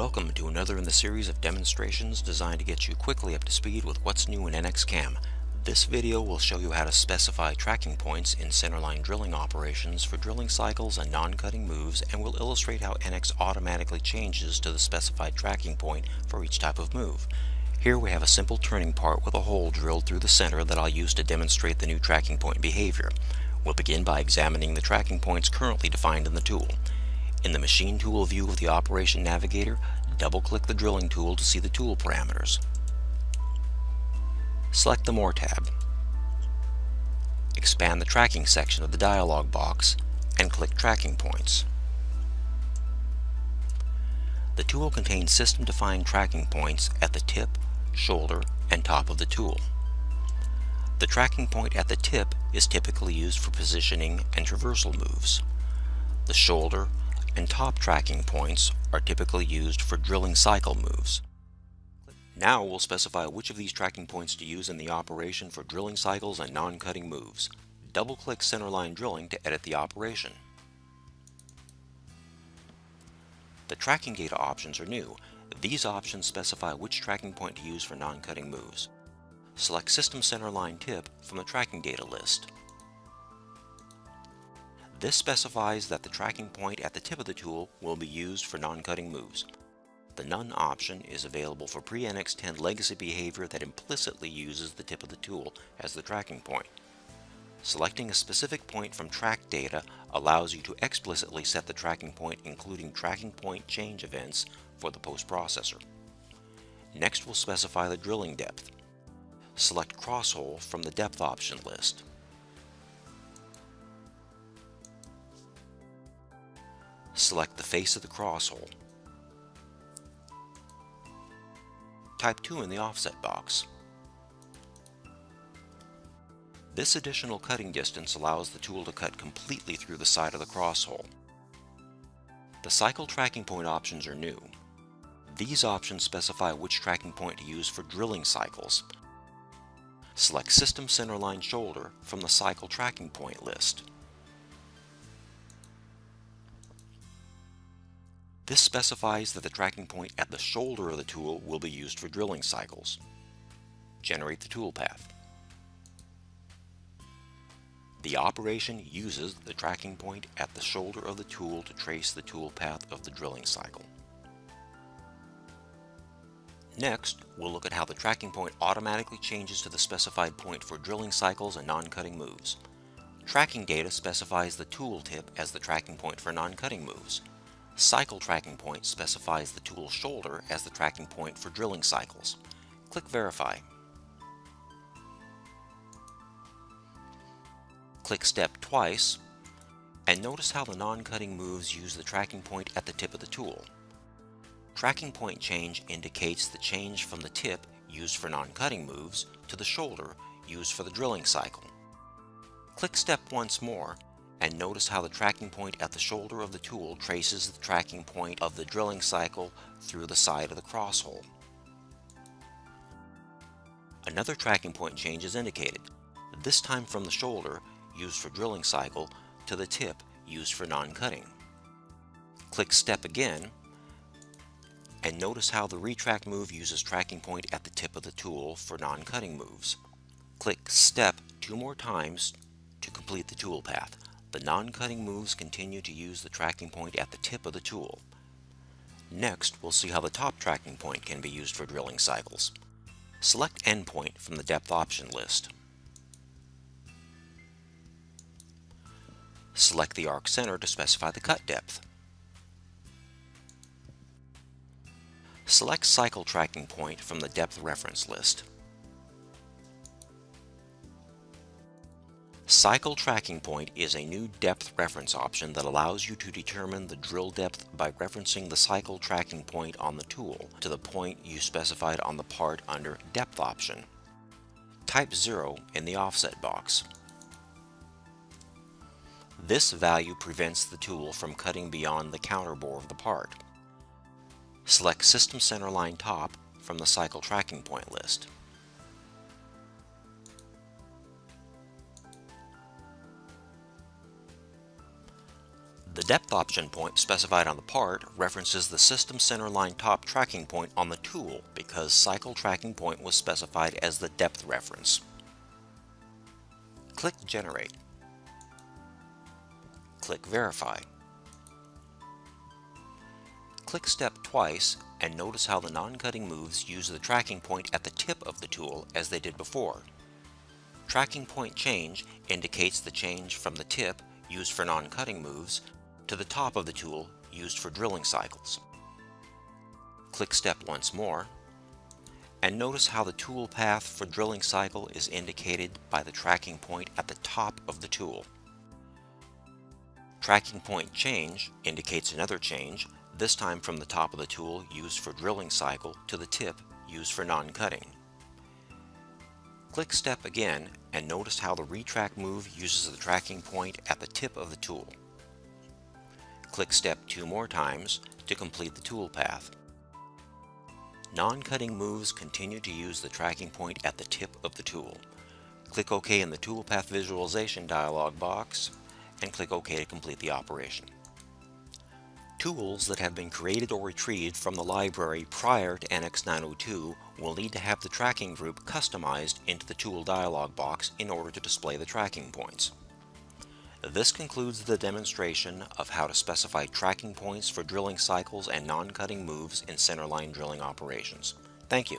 Welcome to another in the series of demonstrations designed to get you quickly up to speed with what's new in NX-CAM. This video will show you how to specify tracking points in centerline drilling operations for drilling cycles and non-cutting moves and will illustrate how NX automatically changes to the specified tracking point for each type of move. Here we have a simple turning part with a hole drilled through the center that I'll use to demonstrate the new tracking point behavior. We'll begin by examining the tracking points currently defined in the tool. In the Machine Tool view of the Operation Navigator, double-click the Drilling tool to see the tool parameters. Select the More tab. Expand the Tracking section of the dialog box and click Tracking Points. The tool contains system-defined tracking points at the tip, shoulder, and top of the tool. The tracking point at the tip is typically used for positioning and traversal moves. The shoulder, and top tracking points are typically used for drilling cycle moves. Now we'll specify which of these tracking points to use in the operation for drilling cycles and non-cutting moves. Double-click centerline drilling to edit the operation. The tracking data options are new. These options specify which tracking point to use for non-cutting moves. Select System Centerline Tip from the tracking data list. This specifies that the tracking point at the tip of the tool will be used for non-cutting moves. The None option is available for pre-NX10 legacy behavior that implicitly uses the tip of the tool as the tracking point. Selecting a specific point from track data allows you to explicitly set the tracking point including tracking point change events for the post-processor. Next we'll specify the drilling depth. Select crosshole from the depth option list. Select the face of the cross hole. Type 2 in the offset box. This additional cutting distance allows the tool to cut completely through the side of the cross hole. The cycle tracking point options are new. These options specify which tracking point to use for drilling cycles. Select System Centerline Shoulder from the Cycle Tracking Point list. This specifies that the tracking point at the shoulder of the tool will be used for drilling cycles. Generate the toolpath. The operation uses the tracking point at the shoulder of the tool to trace the toolpath of the drilling cycle. Next, we'll look at how the tracking point automatically changes to the specified point for drilling cycles and non-cutting moves. Tracking data specifies the tool tip as the tracking point for non-cutting moves. Cycle tracking point specifies the tool shoulder as the tracking point for drilling cycles. Click Verify. Click Step twice, and notice how the non-cutting moves use the tracking point at the tip of the tool. Tracking point change indicates the change from the tip used for non-cutting moves to the shoulder used for the drilling cycle. Click Step once more and notice how the tracking point at the shoulder of the tool traces the tracking point of the drilling cycle through the side of the cross hole. Another tracking point change is indicated, this time from the shoulder, used for drilling cycle, to the tip, used for non-cutting. Click Step again, and notice how the retract move uses tracking point at the tip of the tool for non-cutting moves. Click Step two more times to complete the toolpath. The non-cutting moves continue to use the tracking point at the tip of the tool. Next, we'll see how the top tracking point can be used for drilling cycles. Select Endpoint from the Depth option list. Select the arc center to specify the cut depth. Select Cycle Tracking Point from the Depth reference list. Cycle Tracking Point is a new depth reference option that allows you to determine the drill depth by referencing the cycle tracking point on the tool to the point you specified on the part under Depth option. Type 0 in the offset box. This value prevents the tool from cutting beyond the counterbore of the part. Select System Centerline Top from the Cycle Tracking Point list. The depth option point specified on the part references the system centerline top tracking point on the tool because cycle tracking point was specified as the depth reference. Click Generate. Click Verify. Click Step twice and notice how the non-cutting moves use the tracking point at the tip of the tool as they did before. Tracking point change indicates the change from the tip used for non-cutting moves to the top of the tool used for drilling cycles. Click Step once more and notice how the tool path for drilling cycle is indicated by the tracking point at the top of the tool. Tracking point change indicates another change, this time from the top of the tool used for drilling cycle to the tip used for non-cutting. Click Step again and notice how the retract move uses the tracking point at the tip of the tool. Click Step two more times to complete the tool path. Non-cutting moves continue to use the tracking point at the tip of the tool. Click OK in the Toolpath Visualization dialog box and click OK to complete the operation. Tools that have been created or retrieved from the library prior to NX 902 will need to have the tracking group customized into the Tool dialog box in order to display the tracking points. This concludes the demonstration of how to specify tracking points for drilling cycles and non-cutting moves in centerline drilling operations. Thank you.